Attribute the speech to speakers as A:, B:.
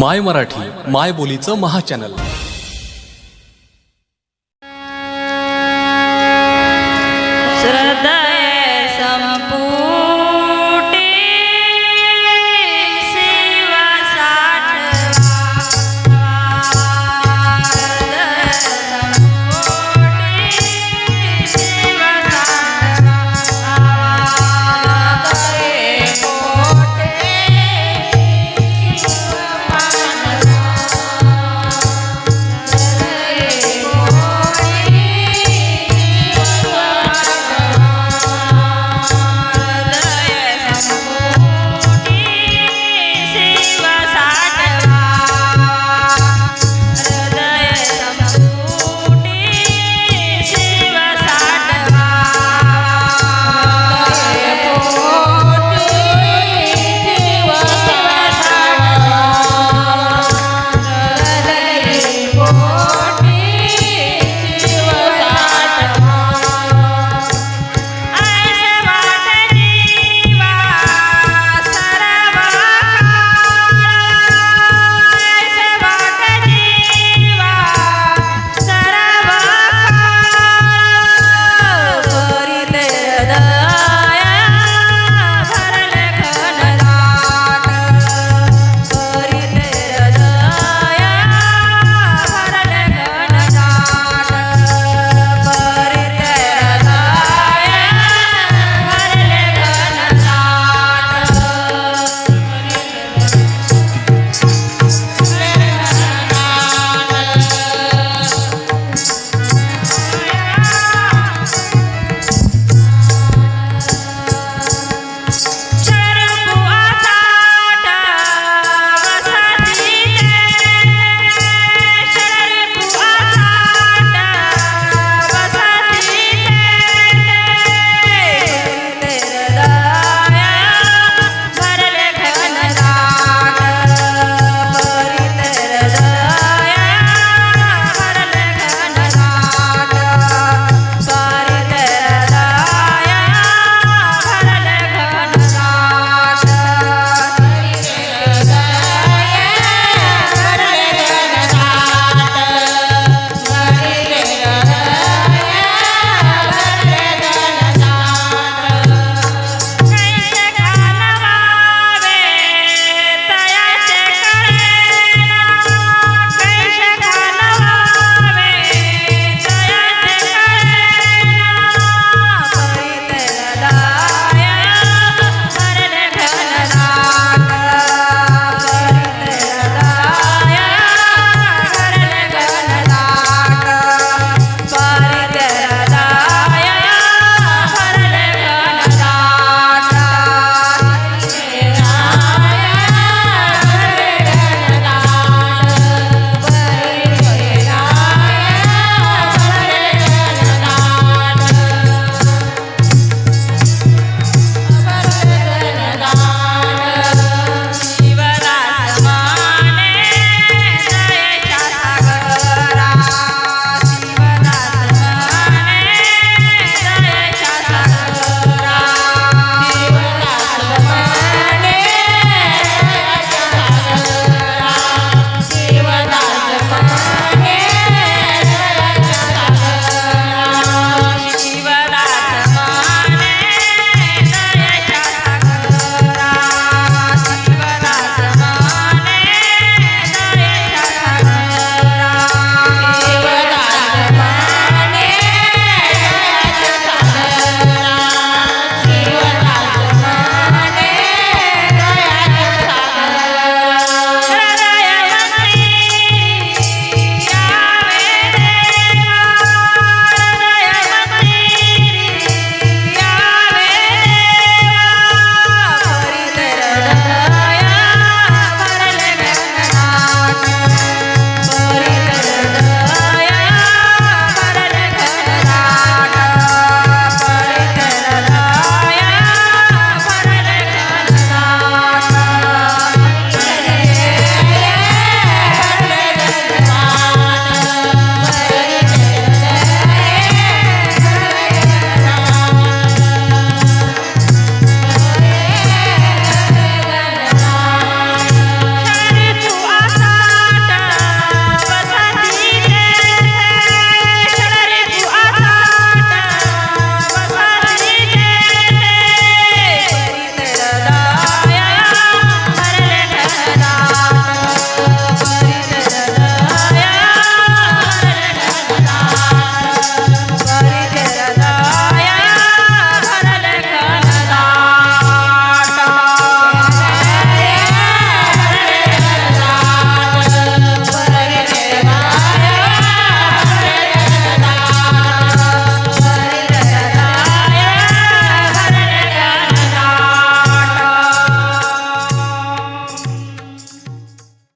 A: माय मराठी माय बोलीचं महा चॅनल.